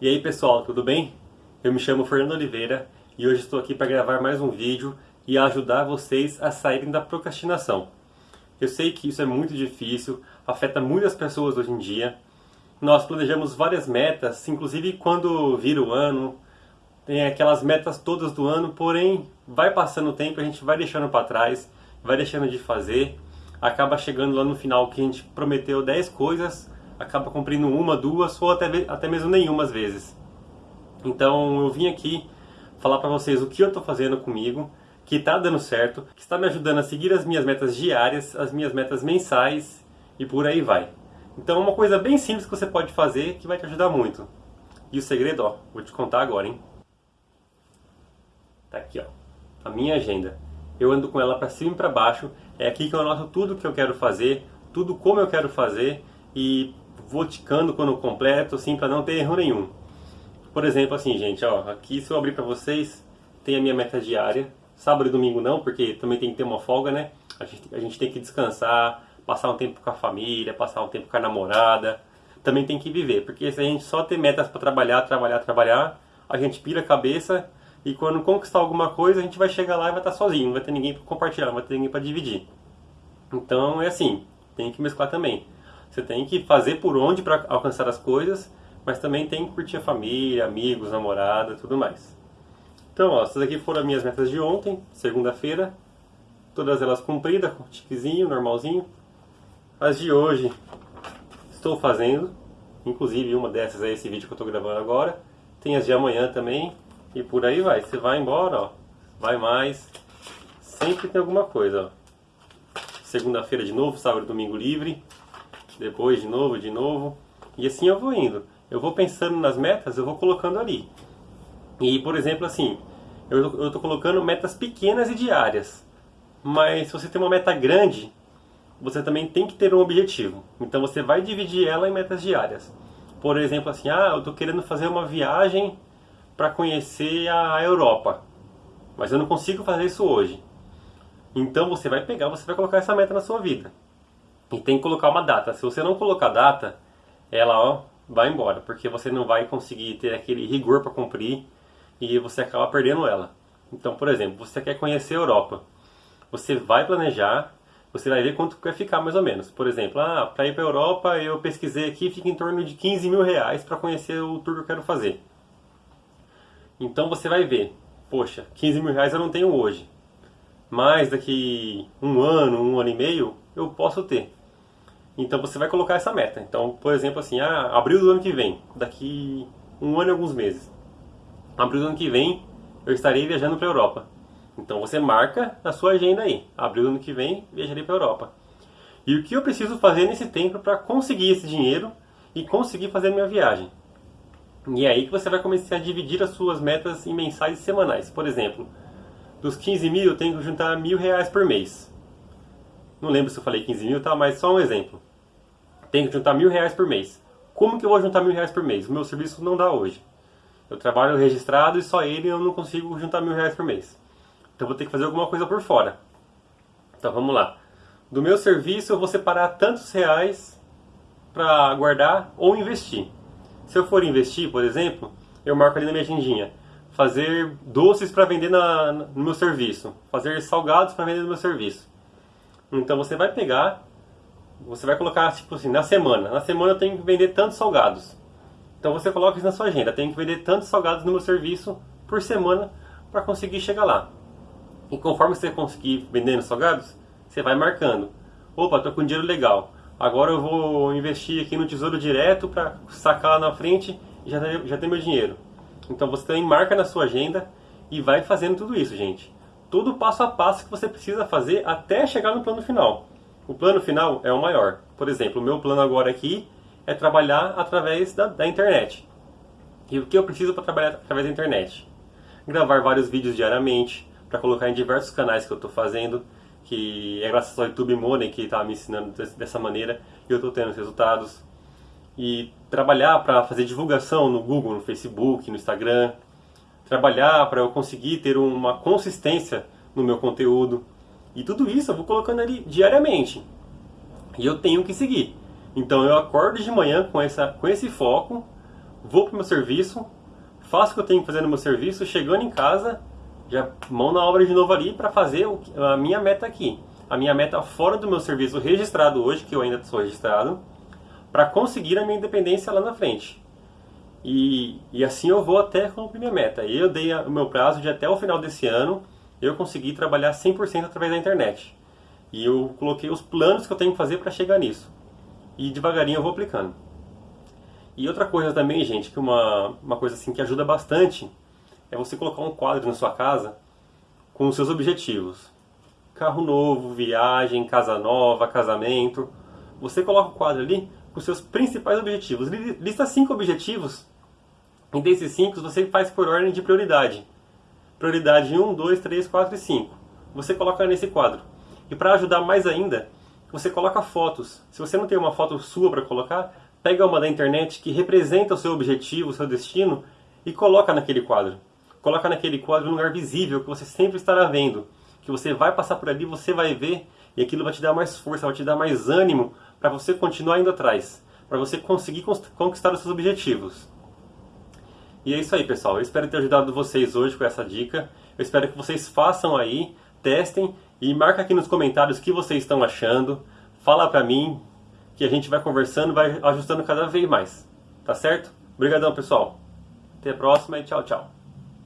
E aí pessoal, tudo bem? Eu me chamo Fernando Oliveira e hoje estou aqui para gravar mais um vídeo e ajudar vocês a saírem da procrastinação. Eu sei que isso é muito difícil, afeta muitas pessoas hoje em dia. Nós planejamos várias metas, inclusive quando vira o ano, tem aquelas metas todas do ano, porém vai passando o tempo, a gente vai deixando para trás, vai deixando de fazer, acaba chegando lá no final que a gente prometeu 10 coisas, acaba cumprindo uma, duas ou até, até mesmo nenhuma às vezes. Então eu vim aqui falar para vocês o que eu estou fazendo comigo, que está dando certo, que está me ajudando a seguir as minhas metas diárias, as minhas metas mensais e por aí vai. Então é uma coisa bem simples que você pode fazer que vai te ajudar muito. E o segredo, ó, vou te contar agora, hein? Tá aqui, ó, a minha agenda. Eu ando com ela para cima e para baixo. É aqui que eu anoto tudo que eu quero fazer, tudo como eu quero fazer e vou ticando quando completo, assim, para não ter erro nenhum. Por exemplo, assim, gente, ó, aqui se eu abrir para vocês, tem a minha meta diária. Sábado e domingo não, porque também tem que ter uma folga, né? A gente, a gente tem que descansar, passar um tempo com a família, passar um tempo com a namorada. Também tem que viver, porque se a gente só ter metas para trabalhar, trabalhar, trabalhar, a gente pira a cabeça e quando conquistar alguma coisa, a gente vai chegar lá e vai estar sozinho, não vai ter ninguém para compartilhar, não vai ter ninguém para dividir. Então é assim, tem que mesclar também. Você tem que fazer por onde para alcançar as coisas, mas também tem que curtir a família, amigos, namorada, tudo mais. Então, ó, essas aqui foram as minhas metas de ontem, segunda-feira. Todas elas cumpridas, com tiquezinho, normalzinho. As de hoje estou fazendo, inclusive uma dessas é esse vídeo que eu estou gravando agora. Tem as de amanhã também, e por aí vai. Você vai embora, ó, vai mais. Sempre tem alguma coisa, ó. Segunda-feira de novo, sábado e domingo livre. Depois de novo, de novo. E assim eu vou indo eu vou pensando nas metas, eu vou colocando ali. E, por exemplo, assim, eu estou colocando metas pequenas e diárias. Mas se você tem uma meta grande, você também tem que ter um objetivo. Então você vai dividir ela em metas diárias. Por exemplo, assim, ah, eu estou querendo fazer uma viagem para conhecer a Europa. Mas eu não consigo fazer isso hoje. Então você vai pegar, você vai colocar essa meta na sua vida. E tem que colocar uma data. Se você não colocar data, ela ó, vai embora, porque você não vai conseguir ter aquele rigor para cumprir e você acaba perdendo ela. Então, por exemplo, você quer conhecer a Europa, você vai planejar, você vai ver quanto vai ficar mais ou menos. Por exemplo, ah, para ir para a Europa eu pesquisei aqui, fica em torno de 15 mil reais para conhecer o tour que eu quero fazer. Então você vai ver, poxa, 15 mil reais eu não tenho hoje, mas daqui um ano, um ano e meio eu posso ter. Então você vai colocar essa meta. Então, por exemplo, assim, ah, abril do ano que vem, daqui um ano e alguns meses. Abril do ano que vem eu estarei viajando para a Europa. Então você marca na sua agenda aí. Abril do ano que vem viajarei para a Europa. E o que eu preciso fazer nesse tempo para conseguir esse dinheiro e conseguir fazer a minha viagem? E é aí que você vai começar a dividir as suas metas em mensais e semanais. Por exemplo, dos 15 mil eu tenho que juntar mil reais por mês. Não lembro se eu falei 15 mil, tá? Mas só um exemplo. Tenho que juntar mil reais por mês. Como que eu vou juntar mil reais por mês? O meu serviço não dá hoje. Eu trabalho registrado e só ele eu não consigo juntar mil reais por mês. Então vou ter que fazer alguma coisa por fora. Então vamos lá. Do meu serviço eu vou separar tantos reais para guardar ou investir. Se eu for investir, por exemplo, eu marco ali na minha agendinha. Fazer doces para vender na, no meu serviço. Fazer salgados para vender no meu serviço. Então você vai pegar, você vai colocar tipo assim, na semana. Na semana eu tenho que vender tantos salgados. Então você coloca isso na sua agenda. Tenho que vender tantos salgados no meu serviço por semana para conseguir chegar lá. E conforme você conseguir vendendo salgados, você vai marcando. Opa, estou com dinheiro legal. Agora eu vou investir aqui no Tesouro Direto para sacar lá na frente e já, já ter meu dinheiro. Então você também marca na sua agenda e vai fazendo tudo isso, gente todo o passo a passo que você precisa fazer até chegar no plano final. O plano final é o maior. Por exemplo, o meu plano agora aqui é trabalhar através da, da internet. E o que eu preciso para trabalhar através da internet? Gravar vários vídeos diariamente, para colocar em diversos canais que eu estou fazendo, que é graças ao YouTube Money que está me ensinando dessa maneira e eu estou tendo resultados. E trabalhar para fazer divulgação no Google, no Facebook, no Instagram, trabalhar para eu conseguir ter uma consistência no meu conteúdo. E tudo isso eu vou colocando ali diariamente. E eu tenho que seguir. Então eu acordo de manhã com, essa, com esse foco vou pro meu serviço, faço o que eu tenho que fazer no meu serviço, chegando em casa, já mão na obra de novo ali para fazer a minha meta aqui. A minha meta fora do meu serviço registrado hoje, que eu ainda sou registrado, para conseguir a minha independência lá na frente. E, e assim eu vou até cumprir minha meta. Eu dei o meu prazo de até o final desse ano eu consegui trabalhar 100% através da internet. E eu coloquei os planos que eu tenho que fazer para chegar nisso. E devagarinho eu vou aplicando. E outra coisa também, gente, que uma, uma coisa assim que ajuda bastante é você colocar um quadro na sua casa com os seus objetivos. Carro novo, viagem, casa nova, casamento. Você coloca o quadro ali com os seus principais objetivos. Lista cinco objetivos e desses cinco você faz por ordem de prioridade. Prioridade 1, 2, 3, 4 e 5. Você coloca nesse quadro. E para ajudar mais ainda, você coloca fotos. Se você não tem uma foto sua para colocar, pega uma da internet que representa o seu objetivo, o seu destino e coloca naquele quadro. Coloca naquele quadro um lugar visível que você sempre estará vendo, que você vai passar por ali, você vai ver e aquilo vai te dar mais força, vai te dar mais ânimo para você continuar indo atrás, para você conseguir conquistar os seus objetivos. E é isso aí, pessoal. Eu espero ter ajudado vocês hoje com essa dica. Eu espero que vocês façam aí, testem e marca aqui nos comentários o que vocês estão achando. Fala pra mim que a gente vai conversando, vai ajustando cada vez mais. Tá certo? Obrigadão, pessoal. Até a próxima e tchau, tchau.